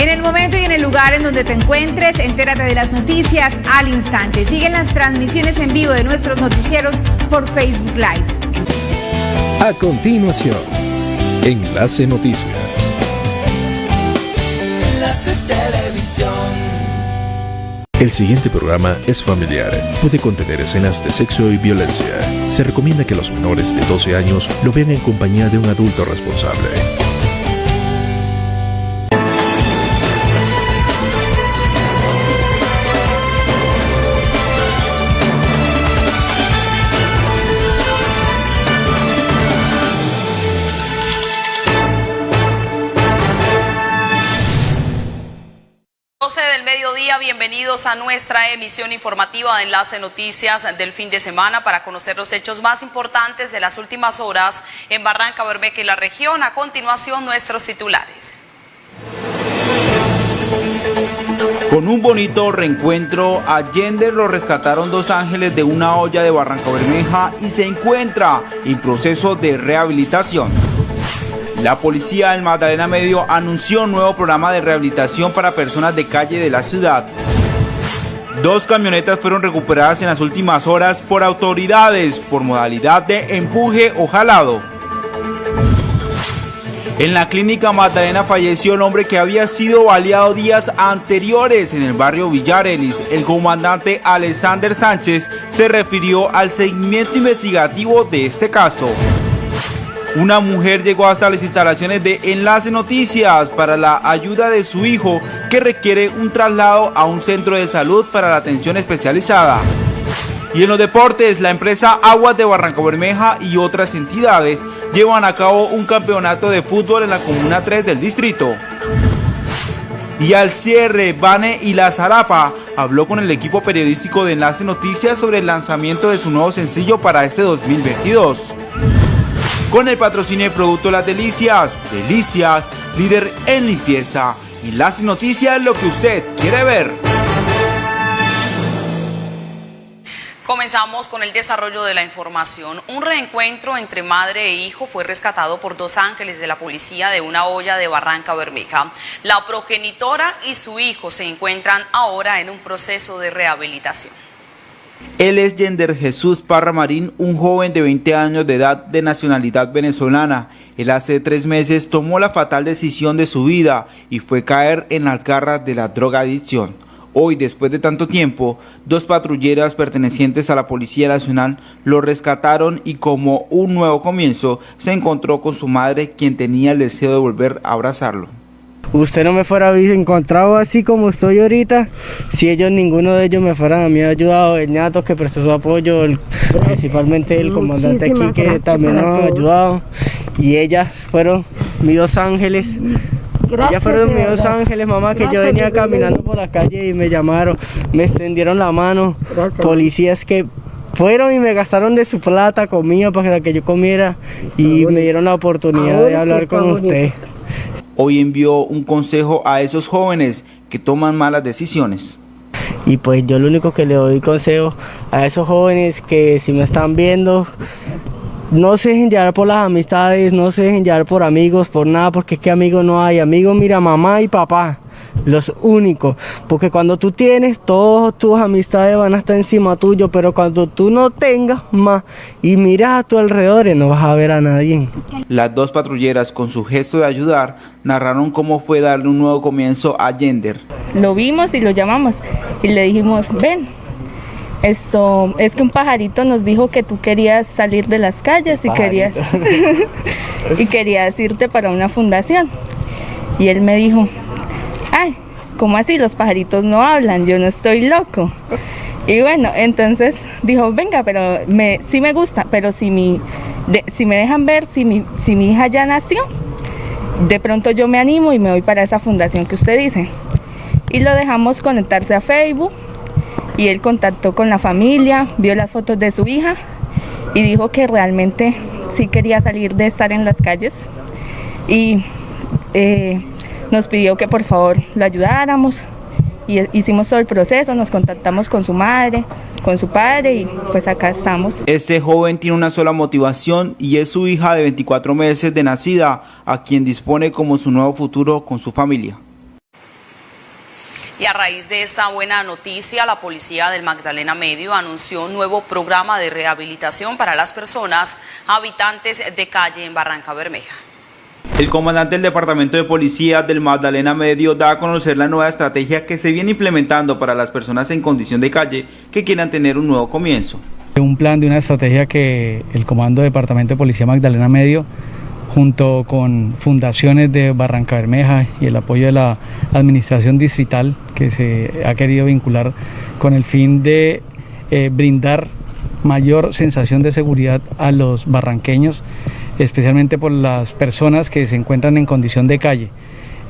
En el momento y en el lugar en donde te encuentres, entérate de las noticias al instante. Siguen las transmisiones en vivo de nuestros noticieros por Facebook Live. A continuación, Enlace Noticias. Enlace Televisión. El siguiente programa es familiar. Puede contener escenas de sexo y violencia. Se recomienda que los menores de 12 años lo vean en compañía de un adulto responsable. A nuestra emisión informativa de Enlace Noticias del fin de semana para conocer los hechos más importantes de las últimas horas en Barranca Bermeja y la región. A continuación, nuestros titulares. Con un bonito reencuentro, a Yender lo rescataron dos ángeles de una olla de Barranca Bermeja y se encuentra en proceso de rehabilitación. La policía del Magdalena Medio anunció un nuevo programa de rehabilitación para personas de calle de la ciudad. Dos camionetas fueron recuperadas en las últimas horas por autoridades por modalidad de empuje o jalado. En la clínica Magdalena falleció el hombre que había sido baleado días anteriores en el barrio Villarelis. El comandante Alexander Sánchez se refirió al seguimiento investigativo de este caso. Una mujer llegó hasta las instalaciones de Enlace Noticias para la ayuda de su hijo que requiere un traslado a un centro de salud para la atención especializada. Y en los deportes, la empresa Aguas de Barranca Bermeja y otras entidades llevan a cabo un campeonato de fútbol en la Comuna 3 del distrito. Y al cierre, Bane y La Zarapa habló con el equipo periodístico de Enlace Noticias sobre el lanzamiento de su nuevo sencillo para este 2022 con el patrocinio de Producto Las Delicias. Delicias, líder en limpieza. Y las noticias lo que usted quiere ver. Comenzamos con el desarrollo de la información. Un reencuentro entre madre e hijo fue rescatado por dos ángeles de la policía de una olla de Barranca Bermeja. La progenitora y su hijo se encuentran ahora en un proceso de rehabilitación. Él es Yender Jesús Parra Marín, un joven de 20 años de edad de nacionalidad venezolana. Él hace tres meses tomó la fatal decisión de su vida y fue caer en las garras de la drogadicción. Hoy, después de tanto tiempo, dos patrulleras pertenecientes a la Policía Nacional lo rescataron y como un nuevo comienzo, se encontró con su madre quien tenía el deseo de volver a abrazarlo usted no me fuera encontrado así como estoy ahorita, si ellos, ninguno de ellos me fueran a mí ayudado, el ñato que prestó su apoyo, principalmente el comandante aquí que también nos ha ayudado, y ellas fueron mis dos ángeles. ellas fueron mis dos ángeles, mamá, que yo venía caminando por la calle y me llamaron, me extendieron la mano, policías que fueron y me gastaron de su plata, comida para que yo comiera y me dieron la oportunidad de hablar con usted hoy envió un consejo a esos jóvenes que toman malas decisiones. Y pues yo lo único que le doy consejo a esos jóvenes que si me están viendo, no se dejen llevar por las amistades, no se dejen llevar por amigos, por nada, porque es que amigos no hay. Amigos, mira, mamá y papá los únicos. Porque cuando tú tienes, todas tus amistades van a estar encima tuyo, pero cuando tú no tengas más y miras a tu alrededor, no vas a ver a nadie. Las dos patrulleras, con su gesto de ayudar, narraron cómo fue darle un nuevo comienzo a Gender. Lo vimos y lo llamamos y le dijimos, ven, esto es que un pajarito nos dijo que tú querías salir de las calles y querías y querías irte para una fundación. Y él me dijo, ay, ¿cómo así? Los pajaritos no hablan, yo no estoy loco. Y bueno, entonces dijo, venga, pero me, sí me gusta, pero si, mi, si me dejan ver, si mi, si mi hija ya nació, de pronto yo me animo y me voy para esa fundación que usted dice. Y lo dejamos conectarse a Facebook y él contactó con la familia, vio las fotos de su hija y dijo que realmente sí quería salir de estar en las calles. Y eh, nos pidió que por favor lo ayudáramos y hicimos todo el proceso, nos contactamos con su madre, con su padre y pues acá estamos. Este joven tiene una sola motivación y es su hija de 24 meses de nacida, a quien dispone como su nuevo futuro con su familia. Y a raíz de esta buena noticia, la policía del Magdalena Medio anunció un nuevo programa de rehabilitación para las personas habitantes de calle en Barranca Bermeja. El comandante del Departamento de Policía del Magdalena Medio da a conocer la nueva estrategia que se viene implementando para las personas en condición de calle que quieran tener un nuevo comienzo. Un plan de una estrategia que el Comando Departamento de Policía Magdalena Medio junto con fundaciones de Barranca Bermeja y el apoyo de la administración distrital que se ha querido vincular con el fin de eh, brindar mayor sensación de seguridad a los barranqueños, especialmente por las personas que se encuentran en condición de calle.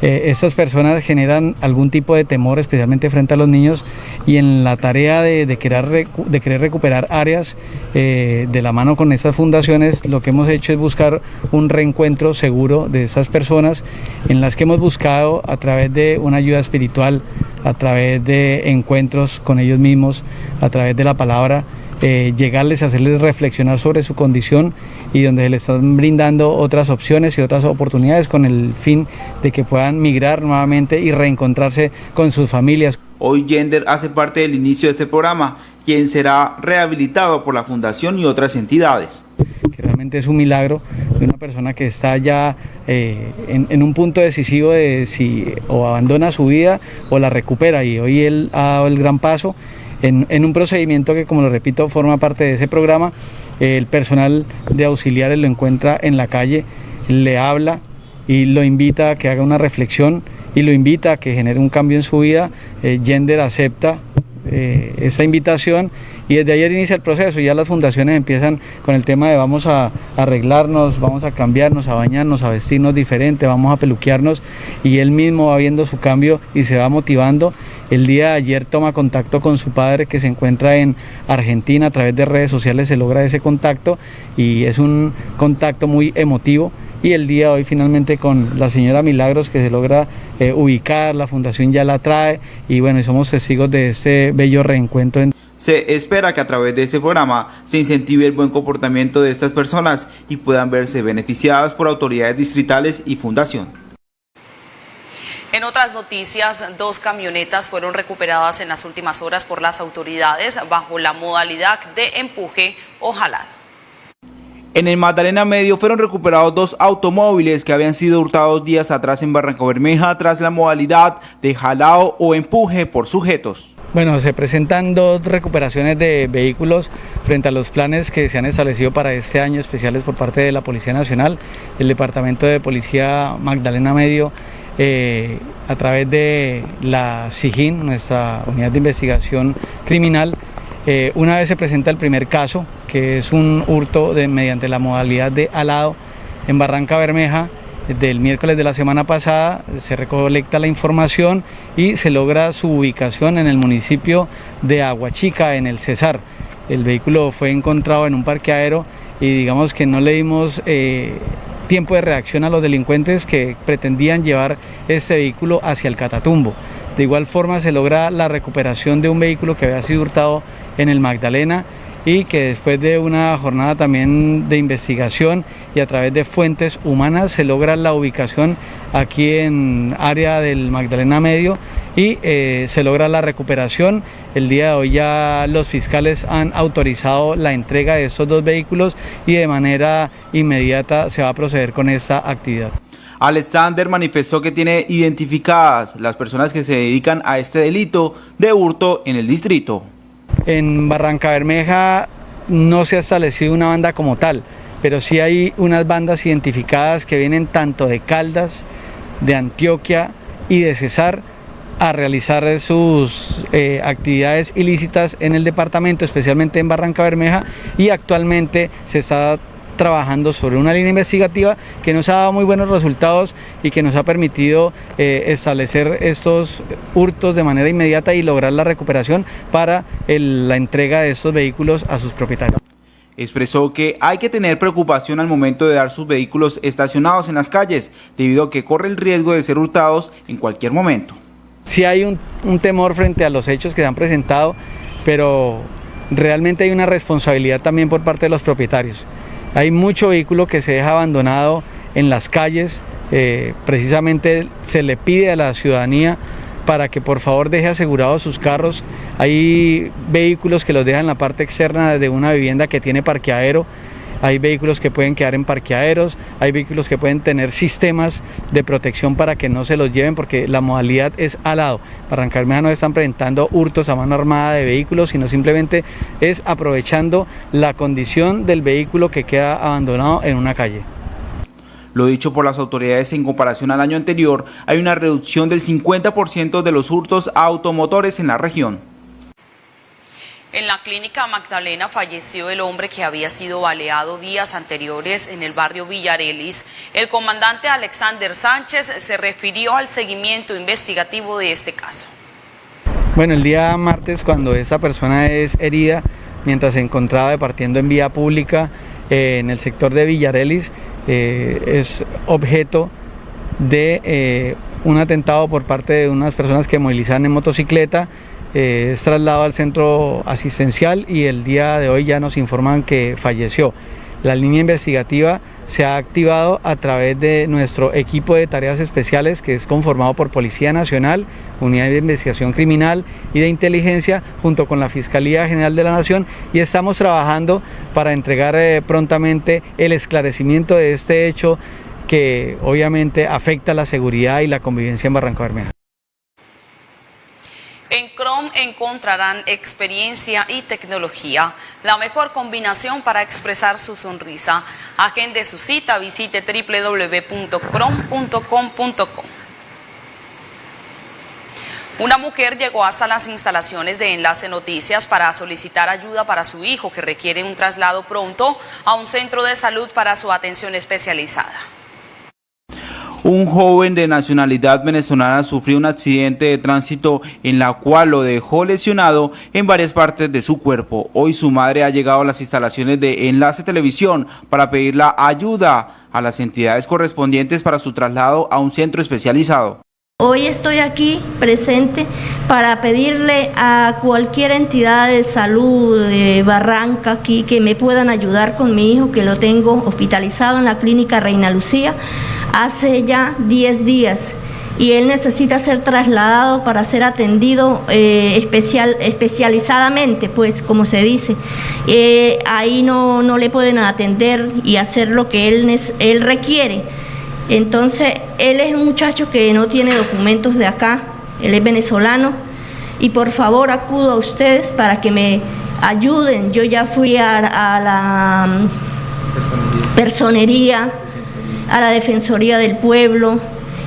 Eh, estas personas generan algún tipo de temor, especialmente frente a los niños, y en la tarea de, querer, recuperar áreas eh, de la mano con estas fundaciones, lo que hemos hecho es buscar un reencuentro seguro de estas personas, en las que hemos buscado a través de una ayuda espiritual, a través de encuentros con ellos mismos, a través de la palabra, eh, llegarles hacerles reflexionar sobre su condición y donde les están brindando otras opciones y otras oportunidades con el fin de que puedan migrar nuevamente y reencontrarse con sus familias. Hoy Gender hace parte del inicio de este programa, quien será rehabilitado por la Fundación y otras entidades. Que realmente es un milagro de una persona que está ya eh, en, un punto decisivo de si o abandona su vida o la recupera y hoy él ha dado el gran paso en, un procedimiento que, como lo repito, forma parte de ese programa. el personal de auxiliares lo encuentra en la calle, le habla y lo invita a que haga una reflexión y lo invita a que genere un cambio en su vida. Eh, Gender acepta eh, esa invitación y desde ayer inicia el proceso, ya las fundaciones empiezan con el tema de vamos a arreglarnos, vamos a cambiarnos, a bañarnos, a vestirnos diferente, vamos a peluquearnos y él mismo va viendo su cambio y se va motivando. El día de ayer toma contacto con su padre que se encuentra en Argentina, a través de redes sociales se logra ese contacto y es un contacto muy emotivo y el día de hoy finalmente con la señora Milagros que se logra eh, ubicar, la fundación ya la trae y bueno, somos testigos de este bello reencuentro. Se espera que a través de este programa se incentive el buen comportamiento de estas personas y puedan verse beneficiadas por autoridades distritales y fundación. En otras noticias, dos camionetas fueron recuperadas en las últimas horas por las autoridades bajo la modalidad de empuje o jalado. En el Magdalena Medio fueron recuperados dos automóviles que habían sido hurtados días atrás en Barranco Bermeja tras la modalidad de jalado o empuje por sujetos. Bueno, se presentan dos recuperaciones de vehículos frente a los planes que se han establecido para este año especiales por parte de la Policía Nacional, el Departamento de Policía Magdalena Medio, eh, a través de la SIGIN, nuestra unidad de investigación criminal. Eh, una vez se presenta el primer caso, que es un hurto de, mediante la modalidad de alado en Barranca Bermeja, del miércoles de la semana pasada se recolecta la información y se logra su ubicación en el municipio de Aguachica, en el Cesar. El vehículo fue encontrado en un parqueadero y digamos que no le dimos eh, tiempo de reacción a los delincuentes que pretendían llevar este vehículo hacia el Catatumbo. De igual forma se logra la recuperación de un vehículo que había sido hurtado en el Magdalena y que después de una jornada también de investigación y a través de fuentes humanas se logra la ubicación aquí en área del Magdalena Medio y eh, se logra la recuperación. El día de hoy ya los fiscales han autorizado la entrega de estos dos vehículos y de manera inmediata se va a proceder con esta actividad. Alexander manifestó que tiene identificadas las personas que se dedican a este delito de hurto en el distrito. En Barranca Bermeja no se ha establecido una banda como tal, pero sí hay unas bandas identificadas que vienen tanto de Caldas, de Antioquia y de Cesar a realizar sus eh, actividades ilícitas en el departamento, especialmente en Barranca Bermeja, y actualmente se está trabajando sobre una línea investigativa que nos ha dado muy buenos resultados y que nos ha permitido eh, establecer estos hurtos de manera inmediata y lograr la recuperación para la entrega de estos vehículos a sus propietarios expresó que hay que tener preocupación al momento de dar sus vehículos estacionados en las calles, debido a que corre el riesgo de ser hurtados en cualquier momento. Sí hay un, un temor frente a los hechos que se han presentado, pero realmente hay una responsabilidad también por parte de los propietarios. Hay mucho vehículo que se deja abandonado en las calles, eh, precisamente se le pide a la ciudadanía para que por favor deje asegurados sus carros. Hay vehículos que los dejan en la parte externa de una vivienda que tiene parqueadero hay vehículos que pueden quedar en parqueaderos, hay vehículos que pueden tener sistemas de protección para que no se los lleven porque la modalidad es al lado. Barrancarmeja no están presentando hurtos a mano armada de vehículos, sino simplemente es aprovechando la condición del vehículo que queda abandonado en una calle. Lo dicho por las autoridades en comparación al año anterior, hay una reducción del 50% de los hurtos a automotores en la región. En la clínica Magdalena falleció el hombre que había sido baleado días anteriores en el barrio Villarelis. El comandante Alexander Sánchez se refirió al seguimiento investigativo de este caso. Bueno, el día martes cuando esta persona es herida, mientras se encontraba departiendo en vía pública eh, en el sector de Villarelis, eh, es objeto de eh, un atentado por parte de unas personas que movilizaban en motocicleta eh, es trasladado al centro asistencial y el día de hoy ya nos informan que falleció. La línea investigativa se ha activado a través de nuestro equipo de tareas especiales que es conformado por Policía Nacional, Unidad de Investigación Criminal y de Inteligencia junto con la Fiscalía General de la Nación y estamos trabajando para entregar eh, prontamente el esclarecimiento de este hecho que obviamente afecta la seguridad y la convivencia en Barranca Bermeja. En Chrome encontrarán experiencia y tecnología, la mejor combinación para expresar su sonrisa. Agende su cita, visite www.chrome.com.co. Una mujer llegó hasta las instalaciones de Enlace Noticias para solicitar ayuda para su hijo que requiere un traslado pronto a un centro de salud para su atención especializada. Un joven de nacionalidad venezolana sufrió un accidente de tránsito en la cual lo dejó lesionado en varias partes de su cuerpo. Hoy su madre ha llegado a las instalaciones de Enlace Televisión para pedir la ayuda a las entidades correspondientes para su traslado a un centro especializado. Hoy estoy aquí presente para pedirle a cualquier entidad de salud de Barranca aquí que me puedan ayudar con mi hijo que lo tengo hospitalizado en la clínica Reina Lucía hace ya 10 días y él necesita ser trasladado para ser atendido eh, especial, especializadamente, pues como se dice. Eh, ahí no, no, le pueden atender y hacer lo que él, él requiere. Entonces, él es un muchacho que no tiene documentos de acá, él es venezolano y por favor acudo a ustedes para que me ayuden. Yo ya fui a, a la mm, personería a la Defensoría del Pueblo.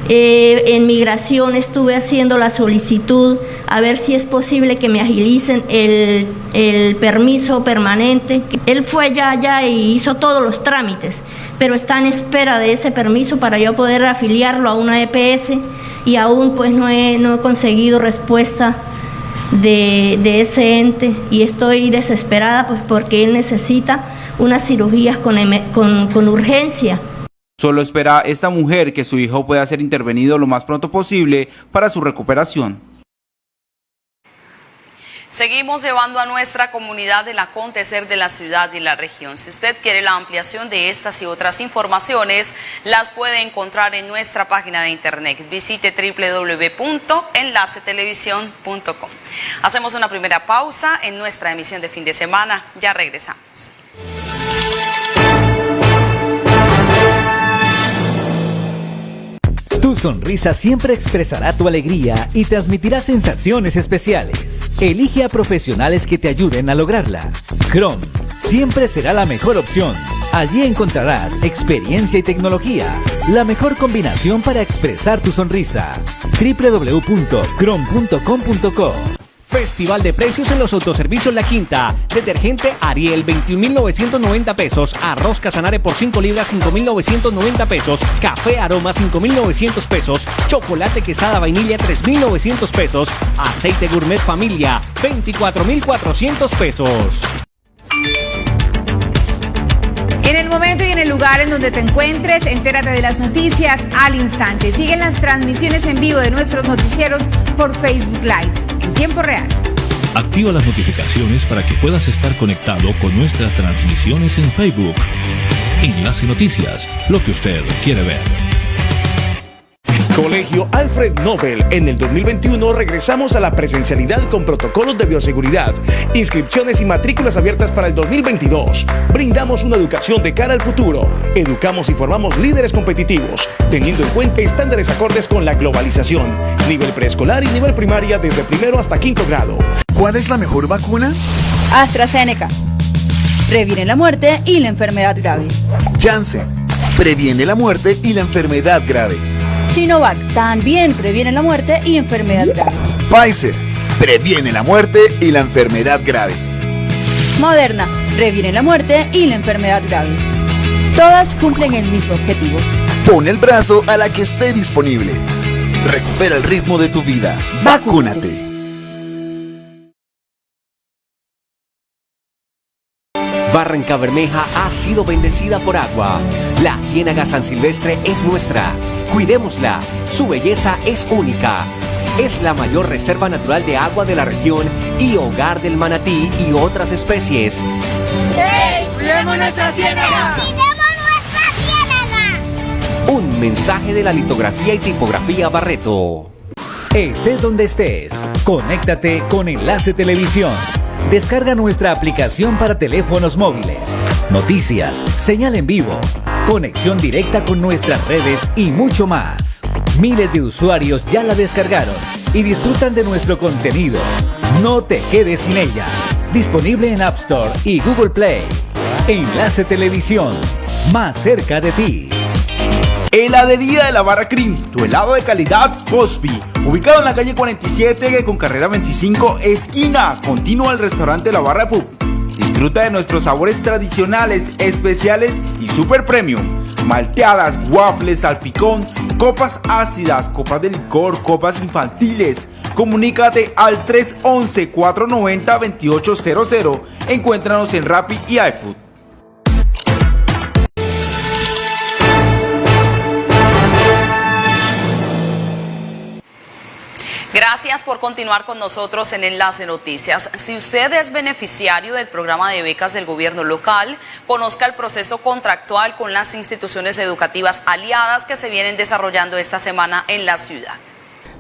Eh, en migración estuve haciendo la solicitud a ver si es posible que me agilicen el, el permiso permanente. Él fue ya allá y hizo todos los trámites, pero está en espera de ese permiso para yo poder afiliarlo a una EPS y aún pues no he, no he conseguido respuesta de, de, ese ente y estoy desesperada pues porque él necesita unas cirugías con, con, con urgencia. Solo espera esta mujer que su hijo pueda ser intervenido lo más pronto posible para su recuperación. Seguimos llevando a nuestra comunidad el acontecer de la ciudad y la región. Si usted quiere la ampliación de estas y otras informaciones, las puede encontrar en nuestra página de internet. Visite www.enlacetelevisión.com. Hacemos una primera pausa en nuestra emisión de fin de semana. Ya regresamos. Tu sonrisa siempre expresará tu alegría y transmitirá sensaciones especiales. Elige a profesionales que te ayuden a lograrla. Chrome siempre será la mejor opción. Allí encontrarás experiencia y tecnología, la mejor combinación para expresar tu sonrisa. www.chrome.com.co Festival de precios en los autoservicios La Quinta. Detergente Ariel 21.990 pesos. Arroz Casanare por 5 libras 5.990 pesos. Café Aroma 5.900 pesos. Chocolate Quesada Vainilla 3.900 pesos. Aceite Gourmet Familia 24.400 pesos. En el momento y en el lugar en donde te encuentres, entérate de las noticias al instante. Siguen las transmisiones en vivo de nuestros noticieros por Facebook Live en tiempo real. Activa las notificaciones para que puedas estar conectado con nuestras transmisiones en Facebook. Enlace Noticias, lo que usted quiere ver. Colegio Alfred Nobel. En el 2021 regresamos a la presencialidad con protocolos de bioseguridad, inscripciones y matrículas abiertas para el 2022. Brindamos una educación de cara al futuro. Educamos y formamos líderes competitivos, teniendo en cuenta estándares acordes con la globalización. Nivel preescolar y nivel primaria desde primero hasta quinto grado. ¿Cuál es la mejor vacuna? AstraZeneca. Previene la muerte y la enfermedad grave. Janssen. Previene la muerte y la enfermedad grave. Sinovac también previene la muerte y enfermedad grave. Pfizer previene la muerte y la enfermedad grave. Moderna previene la muerte y la enfermedad grave. Todas cumplen el mismo objetivo. Pon el brazo a la que esté disponible. Recupera el ritmo de tu vida. Vacúnate. Barranca Bermeja ha sido bendecida por agua. La Ciénaga San Silvestre es nuestra. Cuidémosla. Su belleza es única. Es la mayor reserva natural de agua de la región y hogar del manatí y otras especies. ¡Hey! ¡Cuidemos nuestra ciénaga! ¡Cuidemos nuestra ciénaga! Un mensaje de la litografía y tipografía Barreto. Estés donde estés, conéctate con Enlace Televisión. Descarga nuestra aplicación para teléfonos móviles. Noticias, señal en vivo, conexión directa con nuestras redes y mucho más. Miles de usuarios ya la descargaron y disfrutan de nuestro contenido. No te quedes sin ella. Disponible en App Store y Google Play. Enlace Televisión, más cerca de ti. Heladería de la Barra Cream, tu helado de calidad Cosby, ubicado en la calle 47 con carrera 25, esquina, continua al restaurante La Barra Pub. Disfruta de nuestros sabores tradicionales, especiales y super premium. Malteadas, waffles, salpicón, copas ácidas, copas de licor, copas infantiles. Comunícate al 311-490-2800. Encuéntranos en Rappi y iFood. Gracias por continuar con nosotros en Enlace Noticias. Si usted es beneficiario del programa de becas del gobierno local, conozca el proceso contractual con las instituciones educativas aliadas que se vienen desarrollando esta semana en la ciudad.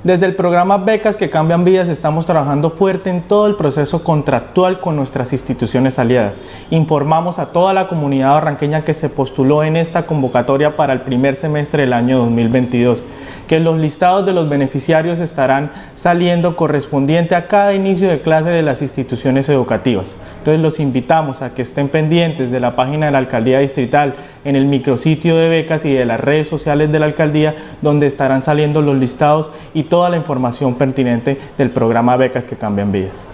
Desde el programa Becas que Cambian Vidas estamos trabajando fuerte en todo el proceso contractual con nuestras instituciones aliadas. Informamos a toda la comunidad barranqueña que se postuló en esta convocatoria para el primer semestre del año 2022, que los listados de los beneficiarios estarán saliendo correspondiente a cada inicio de clase de las instituciones educativas. Entonces los invitamos a que estén pendientes de la página de la Alcaldía Distrital, en el micrositio de becas y de las redes sociales de la Alcaldía, donde estarán saliendo los listados y toda la información pertinente del programa Becas que Cambian Vidas.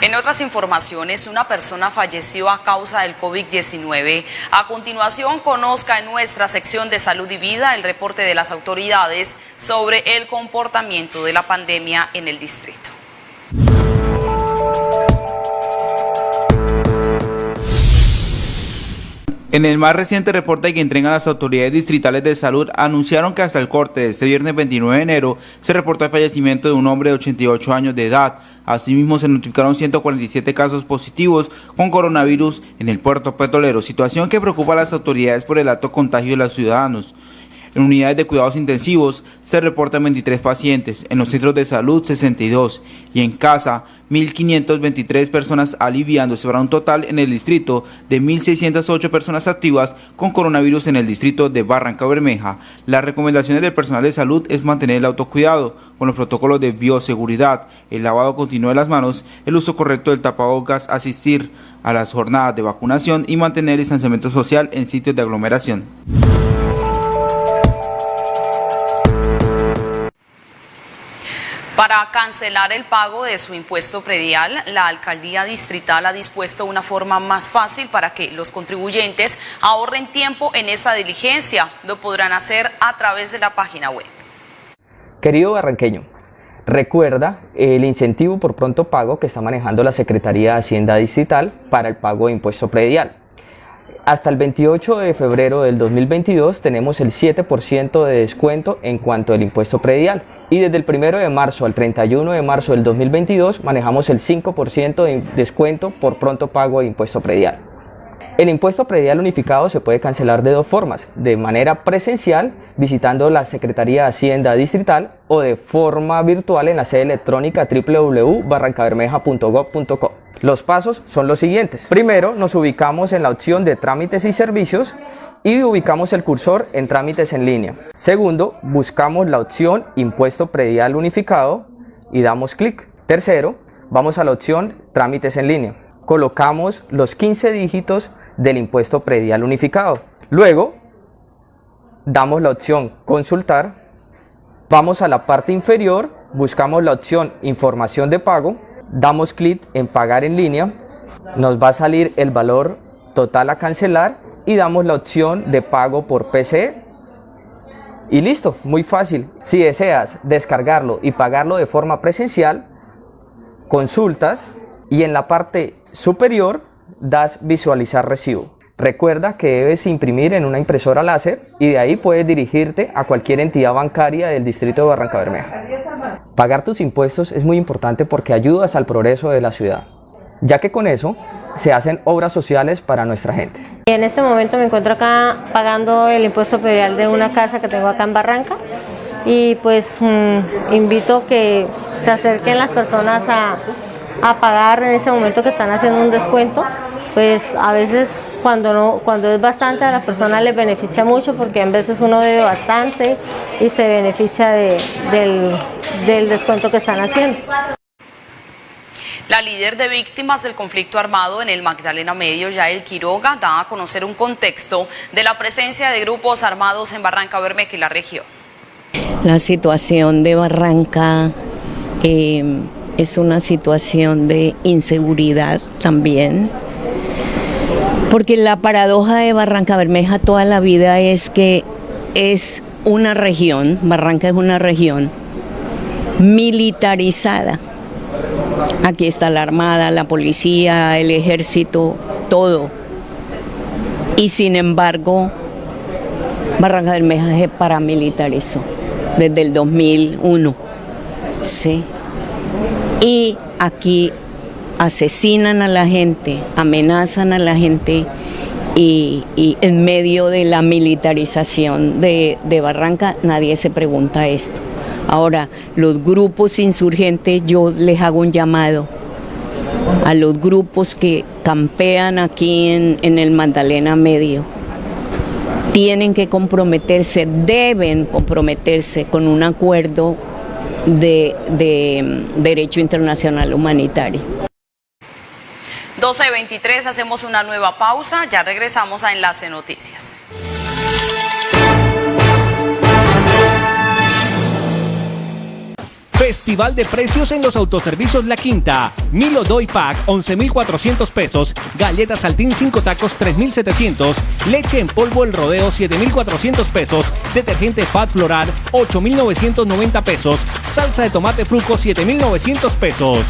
En otras informaciones, una persona falleció a causa del COVID-19. A continuación, conozca en nuestra sección de salud y vida el reporte de las autoridades sobre el comportamiento de la pandemia en el distrito. En el más reciente reporte que entregan las autoridades distritales de salud, anunciaron que hasta el corte de este viernes 29 de enero se reportó el fallecimiento de un hombre de 88 años de edad. Asimismo, se notificaron 147 casos positivos con coronavirus en el puerto petrolero, situación que preocupa a las autoridades por el alto contagio de los ciudadanos. En unidades de cuidados intensivos se reportan 23 pacientes, en los centros de salud 62 y en casa 1.523 personas aliviándose para un total en el distrito de 1.608 personas activas con coronavirus en el distrito de Barranca Bermeja. Las recomendaciones del personal de salud es mantener el autocuidado con los protocolos de bioseguridad, el lavado continuo de las manos, el uso correcto del tapabocas, asistir a las jornadas de vacunación y mantener el distanciamiento social en sitios de aglomeración. Para cancelar el pago de su impuesto predial, la alcaldía distrital ha dispuesto una forma más fácil para que los contribuyentes ahorren tiempo en esta diligencia. Lo podrán hacer a través de la página web. Querido barranqueño, recuerda el incentivo por pronto pago que está manejando la Secretaría de Hacienda Distrital para el pago de impuesto predial. Hasta el 28 de febrero del 2022 tenemos el 7% de descuento en cuanto al impuesto predial y desde el 1 de marzo al 31 de marzo del 2022 manejamos el 5% de descuento por pronto pago de impuesto predial. El impuesto predial unificado se puede cancelar de dos formas, de manera presencial visitando la Secretaría de Hacienda Distrital o de forma virtual en la sede electrónica www.barrancabermeja.gov.co. Los pasos son los siguientes. Primero nos ubicamos en la opción de trámites y servicios y ubicamos el cursor en trámites en línea. Segundo, buscamos la opción impuesto predial unificado y damos clic. Tercero, vamos a la opción trámites en línea. Colocamos los 15 dígitos del impuesto predial unificado. Luego, damos la opción consultar, vamos a la parte inferior, buscamos la opción información de pago, damos clic en pagar en línea, nos va a salir el valor total a cancelar y damos la opción de pago por PCE. Y listo, muy fácil. Si deseas descargarlo y pagarlo de forma presencial, consultas y en la parte superior das visualizar recibo. Recuerda que debes imprimir en una impresora láser y de ahí puedes dirigirte a cualquier entidad bancaria del distrito de Barranca Bermeja. Pagar tus impuestos es muy importante porque ayudas al progreso de la ciudad, ya que con eso se hacen obras sociales para nuestra gente. En este momento me encuentro acá pagando el impuesto predial de una casa que tengo acá en Barranca y pues mm, invito que se acerquen las personas a, pagar en ese momento que están haciendo un descuento, pues a veces cuando no, cuando es bastante a la persona les beneficia mucho porque a veces uno debe bastante y se beneficia de, del, del descuento que están haciendo. La líder de víctimas del conflicto armado en el Magdalena Medio, Yael Quiroga, da a conocer un contexto de la presencia de grupos armados en Barranca Bermeja y la región. La situación de Barranca eh, es una situación de inseguridad también, porque la paradoja de Barranca Bermeja toda la vida es que es una región, Barranca es una región militarizada. Aquí está la Armada, la policía, el ejército, todo. Y sin embargo, Barranca Bermeja se paramilitarizó desde el 2001. Sí. Y aquí asesinan a la gente, amenazan a la gente y, y en medio de la militarización de, de Barranca nadie se pregunta esto. Ahora, los grupos insurgentes, yo les hago un llamado a los grupos que campean aquí en, el Magdalena Medio. Tienen que comprometerse, deben comprometerse con un acuerdo de, de mm, derecho internacional humanitario. 12.23, hacemos una nueva pausa, ya regresamos a Enlace Noticias. Festival de precios en los autoservicios La Quinta. Milo Doy Pack 11,400 pesos. Galletas Saltín 5 tacos 3,700. Leche en polvo El Rodeo 7,400 pesos. Detergente Fat Floral 8,990 pesos. Salsa de tomate fruco 7,900 pesos.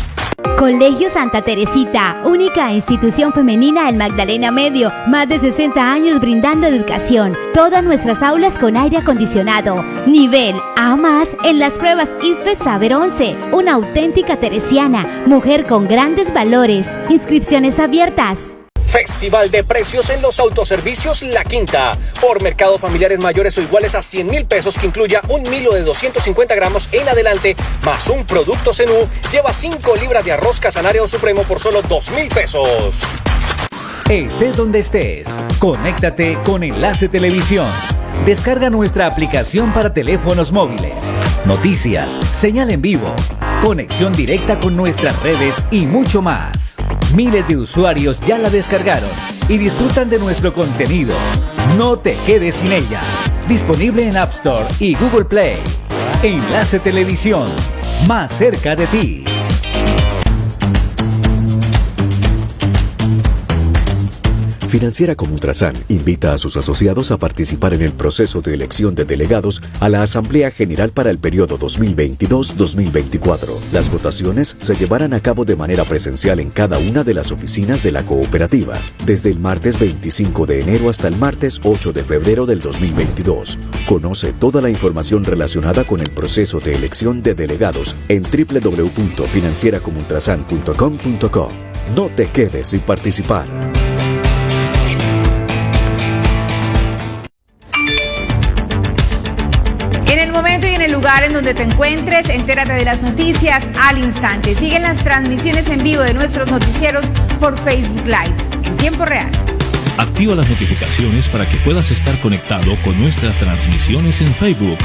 Colegio Santa Teresita, única institución femenina en Magdalena Medio, más de 60 años brindando educación, todas nuestras aulas con aire acondicionado, nivel A más en las pruebas IFE Saber 11, una auténtica teresiana, mujer con grandes valores, inscripciones abiertas. Festival de precios en los autoservicios La Quinta. Por mercado familiares mayores o iguales a 100 mil pesos que incluya un milo de 250 gramos en adelante, más un producto Cenú, lleva 5 libras de arroz casanare supremo por solo 2 mil pesos. Estés donde estés, conéctate con Enlace Televisión. Descarga nuestra aplicación para teléfonos móviles. Noticias, señal en vivo, conexión directa con nuestras redes y mucho más. Miles de usuarios ya la descargaron y disfrutan de nuestro contenido. No te quedes sin ella. Disponible en App Store y Google Play. Enlace Televisión, más cerca de ti. Financiera como Ultrasan invita a sus asociados a participar en el proceso de elección de delegados a la Asamblea General para el periodo 2022-2024. Las votaciones se llevarán a cabo de manera presencial en cada una de las oficinas de la cooperativa, desde el martes 25 de enero hasta el martes 8 de febrero del 2022. Conoce toda la información relacionada con el proceso de elección de delegados en www.financieracomultrasan.com.co. No te quedes sin participar. Donde te encuentres, entérate de las noticias al instante. Siguen las transmisiones en vivo de nuestros noticieros por Facebook Live en tiempo real. Activa las notificaciones para que puedas estar conectado con nuestras transmisiones en Facebook.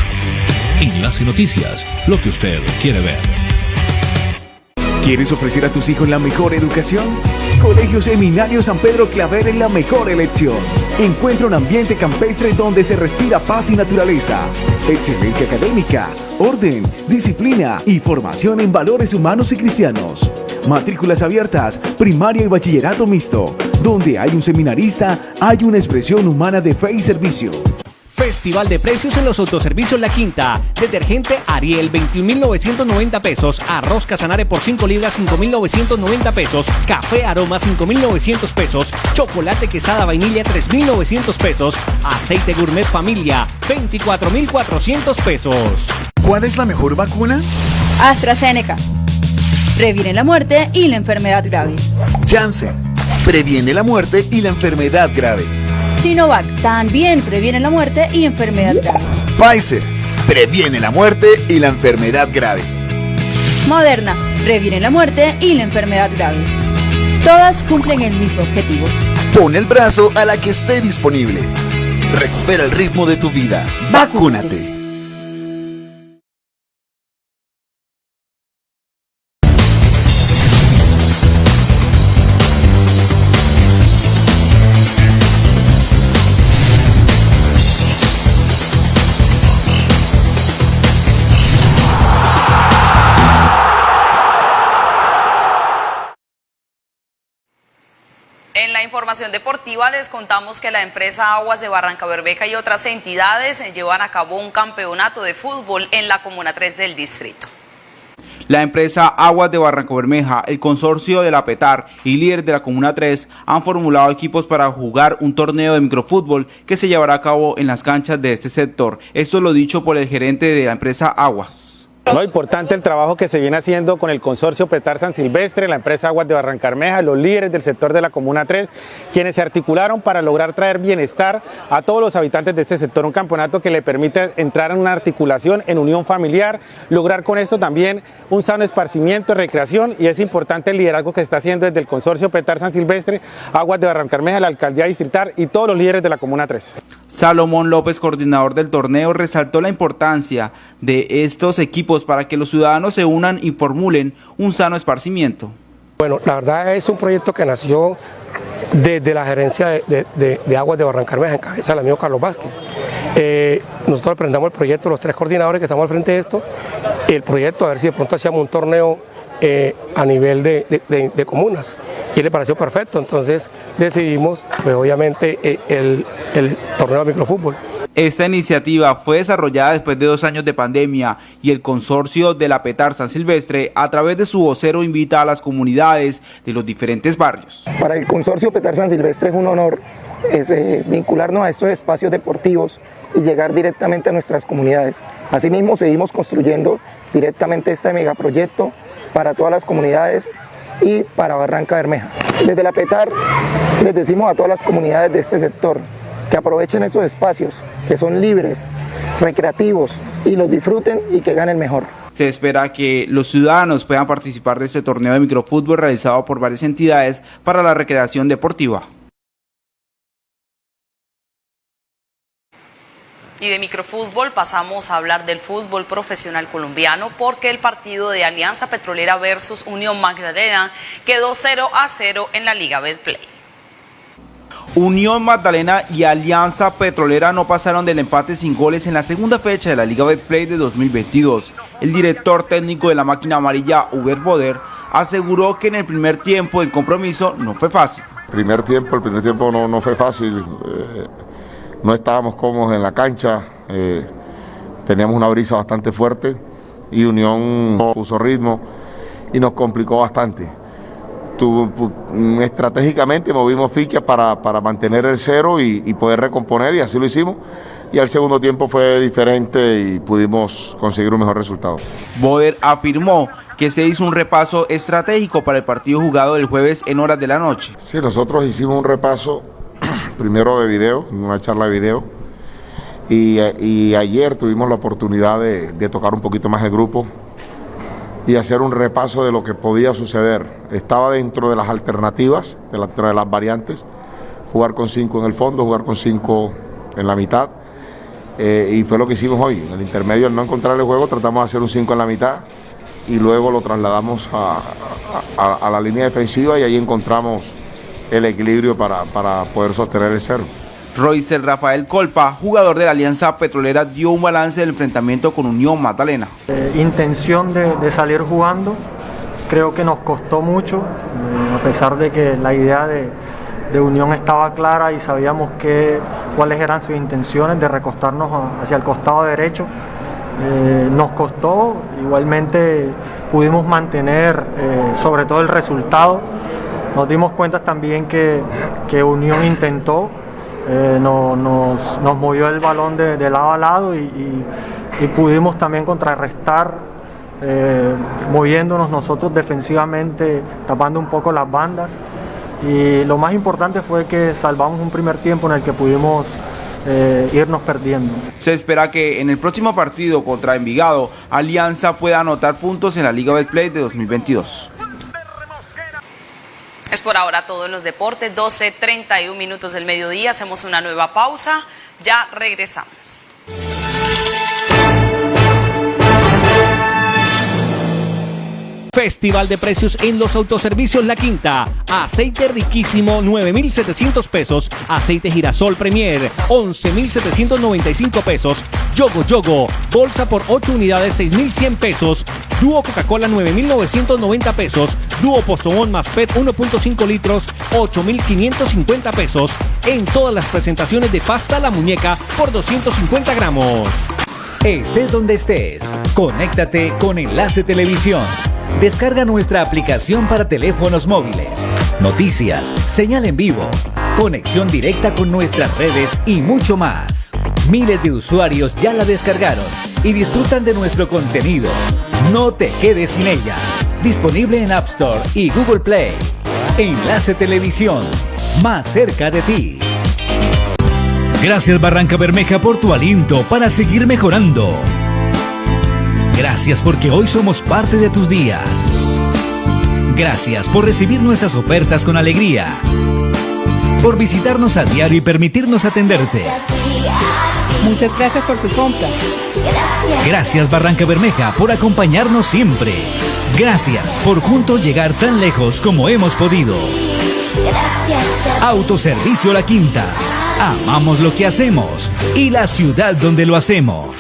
Enlace Noticias, lo que usted quiere ver. ¿Quieres ofrecer a tus hijos la mejor educación? Colegio Seminario San Pedro Claver es la mejor elección. Encuentra un ambiente campestre donde se respira paz y naturaleza, excelencia académica, orden, disciplina y formación en valores humanos y cristianos. Matrículas abiertas, primaria y bachillerato mixto. Donde hay un seminarista, hay una expresión humana de fe y servicio. Festival de precios en los autoservicios La Quinta. Detergente Ariel 21.990 pesos. Arroz Casanare por 5 libras 5.990 pesos. Café Aroma 5.900 pesos. Chocolate Quesada Vainilla 3.900 pesos. Aceite Gourmet Familia 24.400 pesos. ¿Cuál es la mejor vacuna? AstraZeneca. Previene la muerte y la enfermedad grave. Janssen. Previene la muerte y la enfermedad grave. Sinovac también previene la muerte y enfermedad grave. Pfizer previene la muerte y la enfermedad grave. Moderna previene la muerte y la enfermedad grave. Todas cumplen el mismo objetivo. Pon el brazo a la que esté disponible. Recupera el ritmo de tu vida. Vacúnate. La información deportiva les contamos que la empresa Aguas de Barranca Berbeca y otras entidades llevan a cabo un campeonato de fútbol en la Comuna 3 del distrito. La empresa Aguas de Barranca Bermeja, el consorcio de la PETAR y líder de la Comuna 3 han formulado equipos para jugar un torneo de microfútbol que se llevará a cabo en las canchas de este sector. Esto lo dicho por el gerente de la empresa Aguas. No, importante el trabajo que se viene haciendo con el consorcio Petar San Silvestre, la empresa Aguas de Barrancarmeja, los líderes del sector de la Comuna 3, quienes se articularon para lograr traer bienestar a todos los habitantes de este sector, un campeonato que le permite entrar en una articulación, en unión familiar, lograr con esto también un sano esparcimiento, recreación y es importante el liderazgo que está haciendo desde el consorcio Petar San Silvestre, Aguas de Barrancarmeja, la alcaldía distrital y todos los líderes de la Comuna 3. Salomón López, coordinador del torneo, resaltó la importancia de estos equipos para que los ciudadanos se unan y formulen un sano esparcimiento. Bueno, la verdad es un proyecto que nació desde la gerencia de, Aguas de Barrancarmeja, en cabeza del amigo Carlos Vázquez. Eh, nosotros presentamos el proyecto, los tres coordinadores que estamos al frente de esto, el proyecto, a ver si de pronto hacíamos un torneo eh, a nivel de, comunas. Y le pareció perfecto, entonces decidimos, pues obviamente, eh, el, el torneo de microfútbol. Esta iniciativa fue desarrollada después de dos años de pandemia y el consorcio de la Petar San Silvestre a través de su vocero invita a las comunidades de los diferentes barrios. Para el consorcio Petar San Silvestre es un honor eh, vincularnos a estos espacios deportivos y llegar directamente a nuestras comunidades. Asimismo seguimos construyendo directamente este megaproyecto para todas las comunidades y para Barranca Bermeja. Desde la PETAR les decimos a todas las comunidades de este sector que aprovechen esos espacios, que son libres, recreativos y los disfruten y que ganen mejor. Se espera que los ciudadanos puedan participar de este torneo de microfútbol realizado por varias entidades para la recreación deportiva. Y de microfútbol pasamos a hablar del fútbol profesional colombiano porque el partido de Alianza Petrolera versus Unión Magdalena quedó 0 a 0 en la Liga Betplay. Unión Magdalena y Alianza Petrolera no pasaron del empate sin goles en la segunda fecha de la Liga Betplay de 2022. El director técnico de la máquina amarilla, Uber Boder, aseguró que en el primer tiempo el compromiso no fue fácil. Primer tiempo, el primer tiempo no, no fue fácil. Eh, no estábamos cómodos en la cancha. Eh, teníamos una brisa bastante fuerte y Unión puso ritmo y nos complicó bastante estratégicamente movimos fichas para, mantener el cero y, poder recomponer y así lo hicimos. Y al segundo tiempo fue diferente y pudimos conseguir un mejor resultado. Boder afirmó que se hizo un repaso estratégico para el partido jugado el jueves en horas de la noche. Sí, nosotros hicimos un repaso primero de video, una charla de video, y, ayer tuvimos la oportunidad de, tocar un poquito más el grupo y hacer un repaso de lo que podía suceder. Estaba dentro de las alternativas, de las variantes, jugar con cinco en el fondo, jugar con cinco en la mitad. Eh, y fue lo que hicimos hoy. En el intermedio, al no encontrar el juego, tratamos de hacer un 5 en la mitad y luego lo trasladamos a, la línea defensiva y ahí encontramos el equilibrio para, para poder sostener el cero. Roycer Rafael Colpa, jugador de la Alianza Petrolera, dio un balance del enfrentamiento con Unión Magdalena. Eh, intención de, salir jugando, creo que nos costó mucho, eh, a pesar de que la idea de, Unión estaba clara y sabíamos que, cuáles eran sus intenciones de recostarnos hacia el costado derecho. Eh, nos costó, igualmente pudimos mantener sobre todo el resultado. Nos dimos cuenta también que, que Unión intentó, eh, nos, movió el balón de, lado a lado y, pudimos también contrarrestar eh, moviéndonos nosotros defensivamente, tapando un poco las bandas. Y lo más importante fue que salvamos un primer tiempo en el que pudimos eh, irnos perdiendo. Se espera que en el próximo partido contra Envigado, Alianza pueda anotar puntos en la Liga Betplay de 2022. Es por ahora todo en los deportes, 12.31 minutos del mediodía, hacemos una nueva pausa, ya regresamos. Festival de precios en los autoservicios La Quinta. Aceite riquísimo 9,700 pesos. Aceite girasol Premier 11,795 pesos. Yogo Yogo. Bolsa por 8 unidades 6,100 pesos. Dúo Coca-Cola 9,990 pesos. Dúo Postobón más PET 1.5 litros 8,550 pesos. En todas las presentaciones de pasta La Muñeca por 250 gramos. Estés donde estés, conéctate con Enlace Televisión. Descarga nuestra aplicación para teléfonos móviles, noticias, señal en vivo, conexión directa con nuestras redes y mucho más. Miles de usuarios ya la descargaron y disfrutan de nuestro contenido. No te quedes sin ella. Disponible en App Store y Google Play. Enlace Televisión, más cerca de ti. Gracias Barranca Bermeja por tu aliento para seguir mejorando. Gracias porque hoy somos parte de tus días. Gracias por recibir nuestras ofertas con alegría. Por visitarnos a diario y permitirnos atenderte. Muchas gracias por su compra. Gracias Barranca Bermeja por acompañarnos siempre. Gracias por juntos llegar tan lejos como hemos podido. Autoservicio La Quinta Amamos lo que hacemos y la ciudad donde lo hacemos.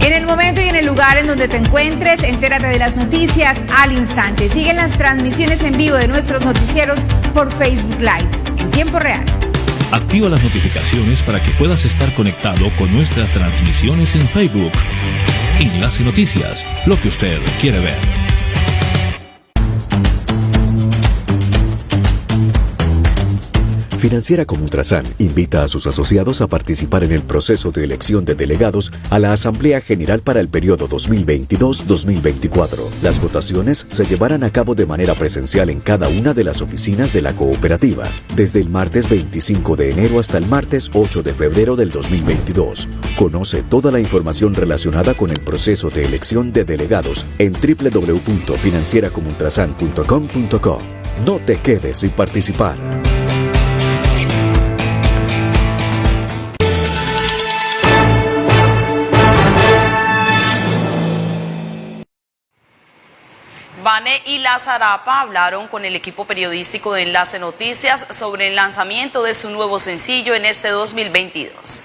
En el momento y en el lugar en donde te encuentres, entérate de las noticias al instante. Siguen las transmisiones en vivo de nuestros noticieros por Facebook Live en tiempo real. Activa las notificaciones para que puedas estar conectado con nuestras transmisiones en Facebook. Enlace Noticias, lo que usted quiere ver. Financiera como Ultrasan invita a sus asociados a participar en el proceso de elección de delegados a la Asamblea General para el periodo 2022-2024. Las votaciones se llevarán a cabo de manera presencial en cada una de las oficinas de la cooperativa, desde el martes 25 de enero hasta el martes 8 de febrero del 2022. Conoce toda la información relacionada con el proceso de elección de delegados en www.financieracomultrasan.com.co. No te quedes sin participar. Vane y La Zarapa hablaron con el equipo periodístico de Enlace Noticias sobre el lanzamiento de su nuevo sencillo en este 2022.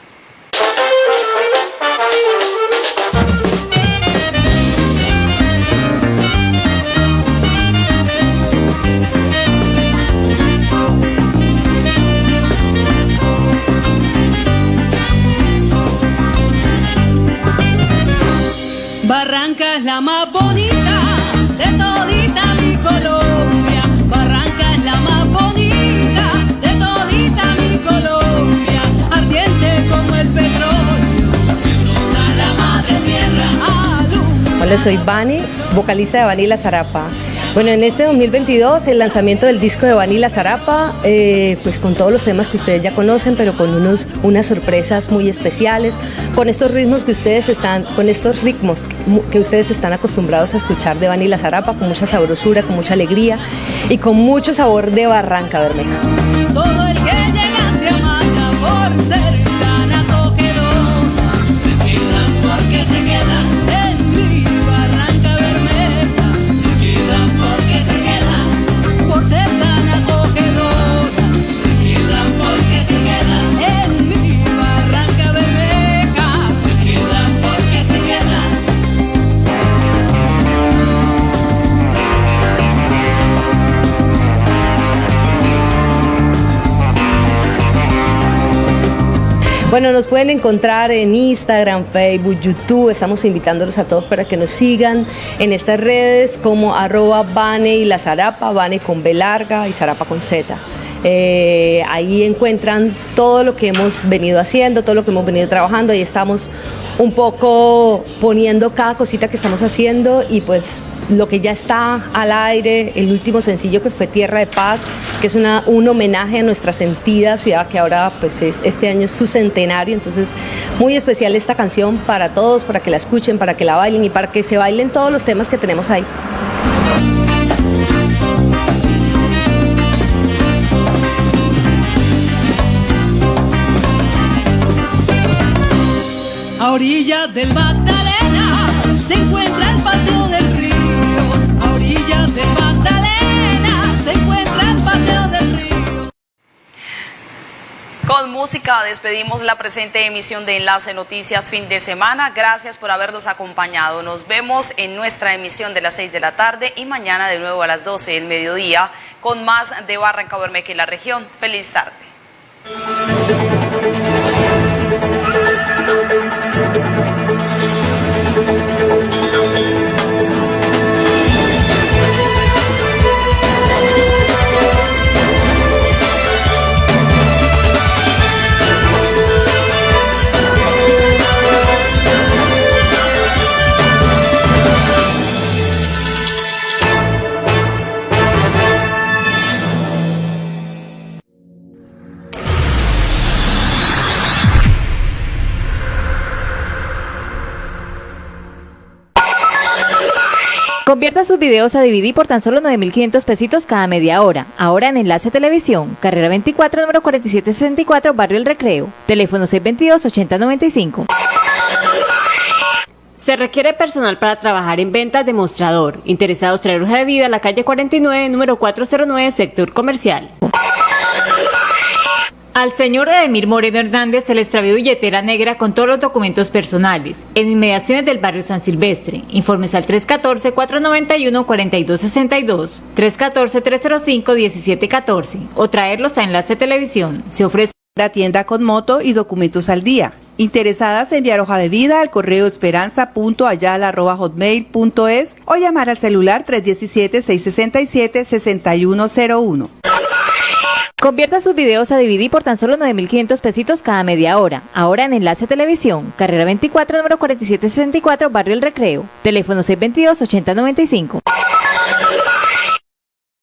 Barranca es la más Hola, soy Vani, vocalista de Vanilla Zarapa. Bueno, en este 2022 el lanzamiento del disco de Vanilla Zarapa, eh, pues con todos los temas que ustedes ya conocen, pero con unos, unas sorpresas muy especiales, con estos ritmos que ustedes están, con estos ritmos que ustedes están acostumbrados a escuchar de Vanilla Zarapa, con mucha sabrosura, con mucha alegría y con mucho sabor de Barranca Bermeja. Bueno, nos pueden encontrar en Instagram, Facebook, YouTube. Estamos invitándolos a todos para que nos sigan en estas redes como arroba Bane y la Zarapa, Bane con B larga y Zarapa con Z. Eh, ahí encuentran todo lo que hemos venido haciendo, todo lo que hemos venido trabajando. Ahí estamos un poco poniendo cada cosita que estamos haciendo y pues lo que ya está al aire, el último sencillo que fue Tierra de Paz, que es una, un homenaje a nuestra sentida ciudad que ahora pues es- este año es su centenario, entonces muy especial esta canción para todos, para que la escuchen, para que la bailen y para que se bailen todos los temas que tenemos ahí. A orillas del Magdalena Con música despedimos la presente emisión de Enlace Noticias fin de semana. Gracias por habernos acompañado. Nos vemos en nuestra emisión de las 6 de la tarde y mañana de nuevo a las 12 del mediodía con más de Barranca Bermeja y la región. Feliz tarde. Convierta sus videos a DVD por tan solo 9.500 pesitos cada media hora. Ahora en Enlace Televisión, carrera 24, número 4764, Barrio El Recreo. Teléfono 622-8095. Se requiere personal para trabajar en ventas de mostrador. Interesados traer hoja de vida a la calle 49, número 409, sector comercial. Al señor Edemir Moreno Hernández se le extravió billetera negra con todos los documentos personales en inmediaciones del barrio San Silvestre. Informes al 314-491-4262, 314-305-1714 o traerlos a Enlace Televisión. Se ofrece La tienda con moto y documentos al día. Interesadas en enviar hoja de vida al correo esperanza.ayala.hotmail.es o llamar al celular 317-667-6101. Convierta sus videos a DVD por tan solo 9.500 pesitos cada media hora. Ahora en Enlace Televisión, carrera 24, número 4764, Barrio El Recreo. Teléfono 622-8095.